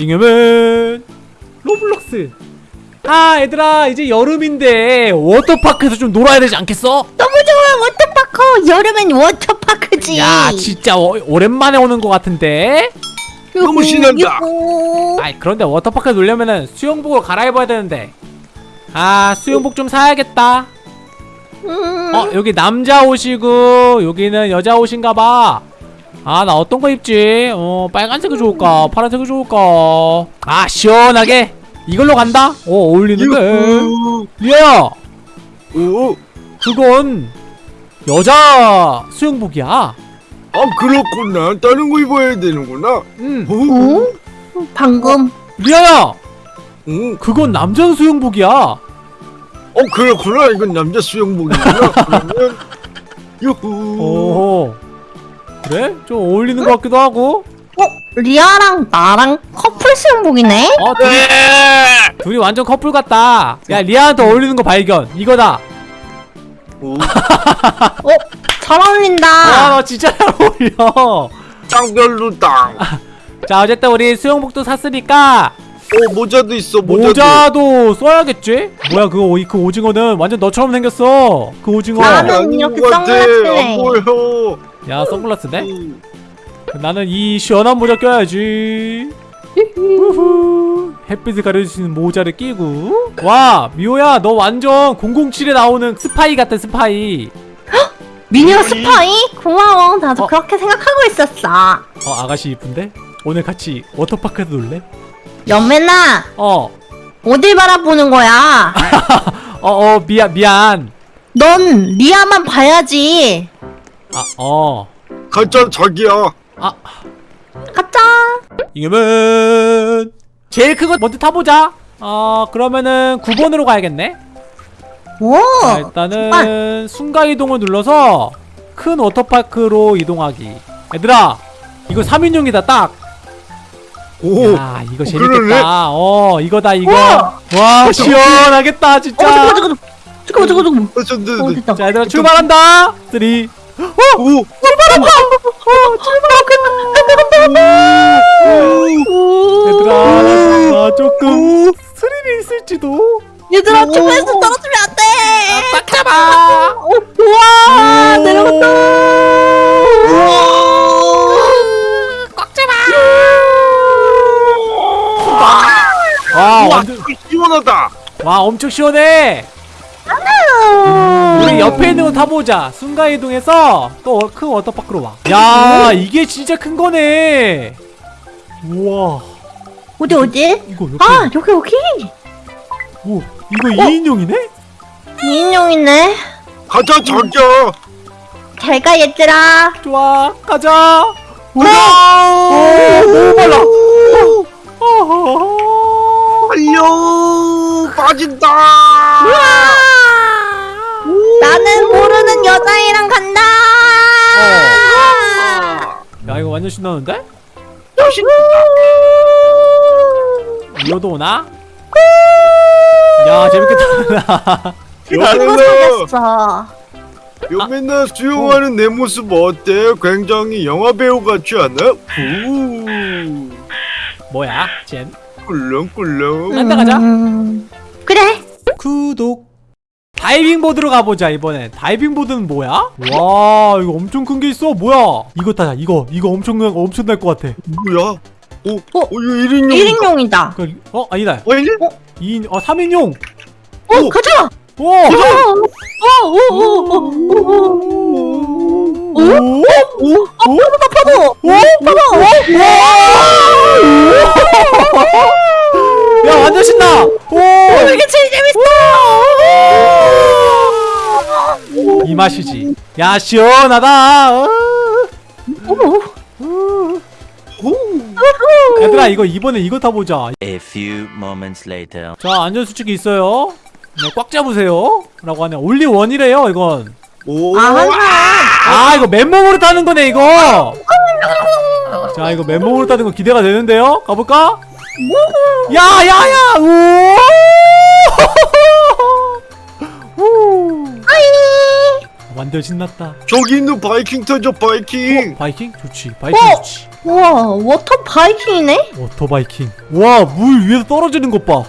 잉여맨. 로블록스. 아 얘들아 이제 여름인데 워터파크에서 좀 놀아야 되지 않겠어? 너무 좋아 워터파크. 여름엔 워터파크지. 야 진짜 어, 오랜만에 오는 것 같은데? 너무 신난다. 아이 그런데 워터파크에 놀려면은 수영복을 갈아입어야 되는데. 아 수영복 좀 사야겠다. 음, 어 여기 남자 옷이고 여기는 여자 옷인가봐 아 나 어떤 거 입지 어 빨간색이 좋을까 파란색이 좋을까 아 시원하게 이걸로 간다 오 어울리는데. 리아야 오. 그건 여자 수영복이야 아 그렇구나. 다른 거 입어야 되는구나. 음 오. 어? 방금 리아야 오. 그건 남자 수영복이야 어 그렇구나. 이건 남자 수영복이구나. 그러면 유후. 오 그래? 좀 어울리는 것 같기도 하고 어? 리아랑 나랑 커플 수영복이네? 어 둘이, 네. 둘이 완전 커플 같다 야 리아한테 어울리는 거 발견 이거다 오. 어? 잘 어울린다 아너 진짜 잘 어울려 땅. 자 어쨌든 우리 수영복도 샀으니까 오 모자도 있어. 모자도. 모자도 써야겠지? 뭐야 그, 오- 그 오징어는 완전 너처럼 생겼어 그 오징어 나는 이렇게. 선글라스네. 안 보여. 야 선글라스네? 음. 나는 이 시원한 모자 껴야지 우후. 햇빛을 가려줄 수 있는 모자를 끼고 와 미호야 너 완전 007에 나오는 스파이 같아 스파이 미니어 스파이? 고마워 나도 어. 그렇게 생각하고 있었어 어 아가씨 이쁜데? 오늘 같이 워터파크에서 놀래? 잉여맨아 어 어딜 바라보는 거야 어어 미안 미안 넌 리아만 봐야지 아, 어. 설정 저기요. 아. 가자. 이겨면 제일 큰 거 먼저 타보자. 어, 그러면은 9번으로 가야겠네. 오. 자, 일단은 아. 순간 이동을 눌러서 큰 워터파크로 이동하기. 얘들아, 이거 3인용이다 딱. 오. 야, 이거 어, 재밌겠다. 그러네. 어, 이거다 이거. 우와. 와, 어, 시원하겠다 진짜. 어, 잠깐만 잠깐만. 잠깐만 잠깐만. 어, 어 자, 얘들아 출발한다. 3 어! 오! 출발한다! 어! 출발한다! 얘들아, 나 조금 스릴이 있을지도. 얘들아, 출발해서 떨어지면 안 돼! 딱 잡아! 어, 우와! 내려갔다! 꽉 와, 완전 시원하다! 와, 엄청 시원해! 우리 옆에 있는 거 타보자. 순간이동해서 또 큰 워터파크로 와. 야, 이게 진짜 큰 거네. 우와. 어디 어디? 이거 옆에. 아 여기 여기 오, 이거 2인용이네? 2인용이네 가자 자기야. 잘가 얘들아 좋아, 가자. 우와! 오, 너무 빨라. 달려 빠진다. 나는 모르는 여자애랑 간다 야, 이거 완전 신나는데? 이어도 오나? 야, 재밌겠다. 친구 사귀었어 여 맨날 수영하는 내 모습 어때? 굉장히 영화 배우 같지 않아? 오, 뭐야, 젠? 꿀렁꿀렁. 간다, 가자. 음, 그래 구독. 다이빙 보드로 가보자 이번엔 다이빙 보드는 뭐야? 와 이거 엄청 큰 게 있어 뭐야 이거 타자 이거 이거 엄청 엄청 날 것 같아 뭐야? 어, 어? 어, 이거 1인용. 1인용이다 그, 어 아니다 어, 1인? 2인 어 3인용 어 오. 가자 오! 오 오 오 오 오오오 야 시원하다. 어. 얘들아 이거 이번에 이거 타보자. A few moments later. 자 안전수칙이 있어요. 네, 꽉 잡으세요. 라고 하네 only one이래요 이건. 오, 아 아 이거 맨몸으로 타는 거네 이거. 자 이거 맨몸으로 타는 거 기대가 되는데요? 가볼까? 야야야. 우 완전 신났다 저기 있는 바이킹 타죠, 바이킹. 바이킹? 좋지 바이킹 좋지 우와 water 바이킹이네? water 바이킹 와 물 위에서 떨어지는 것봐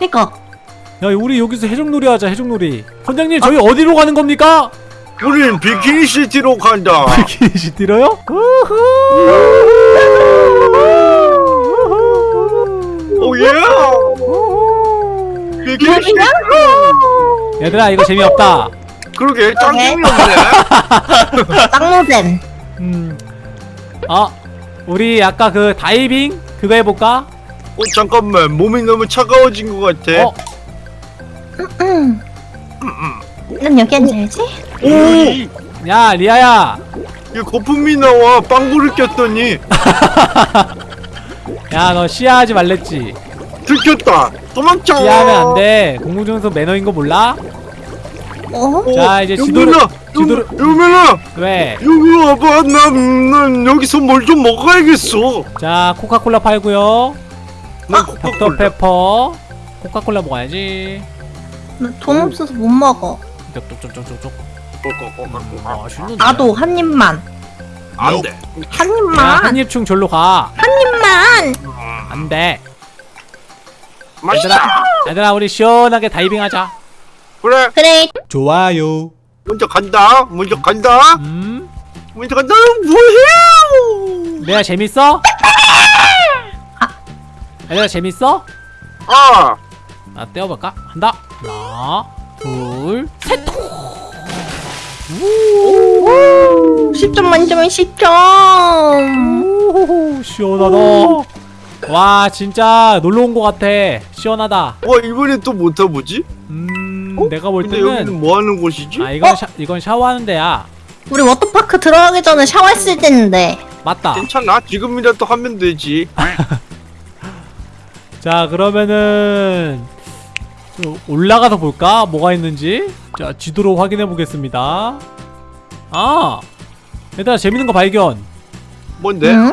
그니까 야 우리 여기서 해적놀이 하자 해적놀이 선장님 저희 어디로 가는 겁니까? 우린 비키니 시티로 간다. 비키니 시티로요? oh yeah. 비키니 시티. 얘들아 이거 재미없다 그러게 짱 재미없네. 짱노잼 음. 아 우리 아까 그 다이빙 그거 해볼까? 어 잠깐만 몸이 너무 차가워진 것 같아. 어? 음. 난 여기 앉아야지 오. 야 리아야 이 거품이 나와 빵구를 꼈더니 야 너 시야하지 말랬지 들켰다. 도망쳐. 시야하면 안돼 공무중에서 매너인 거 몰라? 어? 오, 자, 이제 지도를- 지도를- 유- 유민아 왜? 여기 와봐. 난, 난 여기서 뭘 좀 먹어야겠어. 자 코카콜라 팔고요 난 닥터 코카콜라. 페퍼 코카콜라 먹어야지 나돈 없어서 못 먹어 쪽쪽쪽쪽쪽 코카콜라. 맛있는데 나도 한 입만 안 돼. 한야 입만 한 입충 절로 가한 입만 안돼 맛있다. 얘들아 우리 시원하게 다이빙하자 그래. 그래 좋아요 먼저 간다. 먼저 간다. 음 먼저 간다. 뭐해? 내가 재밌어? 얘들아 재밌어? 아. 나 떼어볼까? 한다 하나 둘셋 10점 만점에 10점 오호호 시원하다 와 진짜 놀러 온 것 같아 시원하다 와 이번에 또못 타보지? 음 내가 볼 근데 때는 여기는 뭐 하는 곳이지? 아 이건 샤, 이건 샤워하는 데야. 우리 워터파크 들어가기 전에 샤워했을 때인데. 맞다. 괜찮아. 지금이라도 하면 되지. 자 그러면은 좀 올라가서 볼까? 뭐가 있는지? 자 지도로 확인해 보겠습니다. 아! 얘들아 재밌는 거 발견. 뭔데? 응?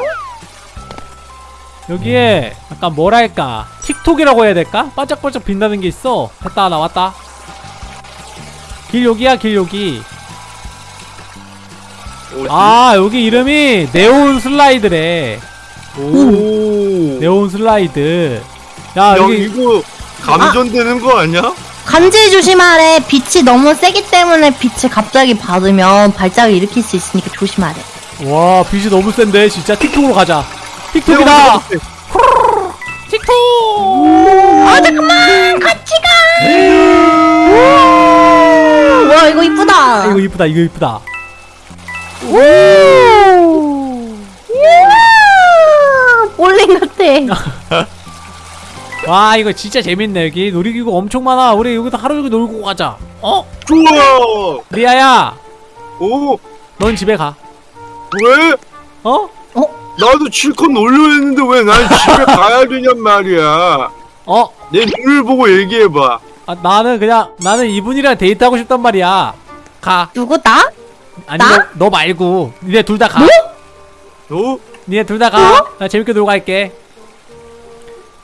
여기에 약간 뭐랄까? 틱톡이라고 해야 될까? 반짝반짝 빛나는 게 있어. 됐다 나왔다 길 여기야 길 여기 어디? 아 여기 이름이 네온 슬라이드래. 오. 네온 슬라이드. 야 야 여기 이거 감전되는 거 아니야? 간지 조심하래. 빛이 너무 세기 때문에 빛을 갑자기 받으면 발작을 일으킬 수 있으니까 조심하래. 와 빛이 너무 센데. 진짜 틱톡으로 가자. 틱톡이다. 틱톡! 아 잠깐만! 같이 이거 이쁘다 아, 이거 이쁘다 이거 이쁘다 볼링 같아 와 이거 진짜 재밌네 여기 놀이기구 엄청 많아 우리 여기서 하루 종일 놀고 가자 어? 좋아. 리아야 오. 넌 집에 가 왜? 어? 나도 실컷 놀려 했는데 왜 난 집에 가야 되냔 말이야. 어? 내 눈을 보고 얘기해봐. 아, 나는 그냥 나는 이분이랑 데이트하고 싶단 말이야 가 누구 나? 아니 나? 너, 너 말고 니네 둘 다가 어? 니네 둘 다가나 재밌게 놀고 갈게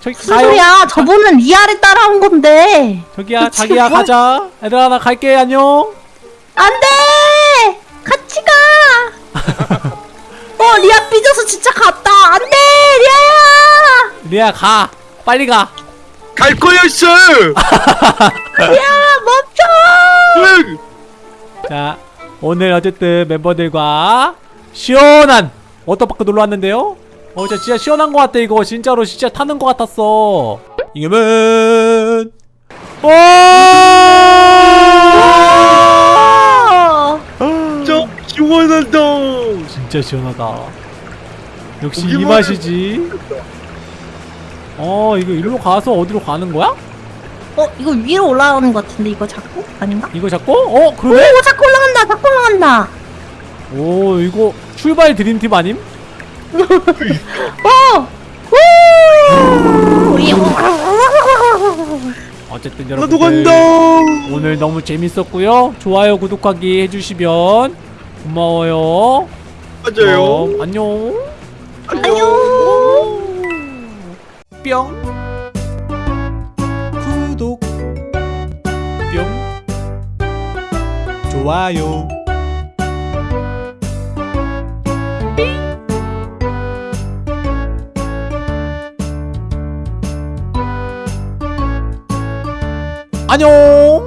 저기 무슨 가요 소리야 저분은 리아를 따라온 건데 저기야 그치, 자기야 뭐? 가자 얘들아 나 갈게 안녕 안돼 같이 가 어, 리아 삐져서 진짜 갔다. 안 돼, 리아야! 리아 가 빨리 가 갈 거였어. 리아, 멈춰! 응. 자, 오늘 어쨌든 멤버들과 시원한 워터파크 놀러 왔는데요. 어, 진짜, 진짜 시원한 것 같아 이거 진짜로 진짜 타는 것 같았어. 이겨면 와! 어, 저 시원하다. 진짜 시원하다. 역시 이 맛이지. 어, 이거 일로 가서 어디로 가는 거야? 어, 이거 위로 올라가는 것 같은데, 이거 자꾸? 아닌가? 이거 잡고? 어, 그러네. 오, 자꾸 올라간다, 자꾸 올라간다. 오, 이거 출발 드림팀 아님? 어! 어쨌든 나도 여러분 간다. 오늘 너무 재밌었고요. 좋아요, 구독하기 해주시면 고마워요. 맞아요. 그럼 안녕. 안녕! 뿅. 좋아요. 안녕.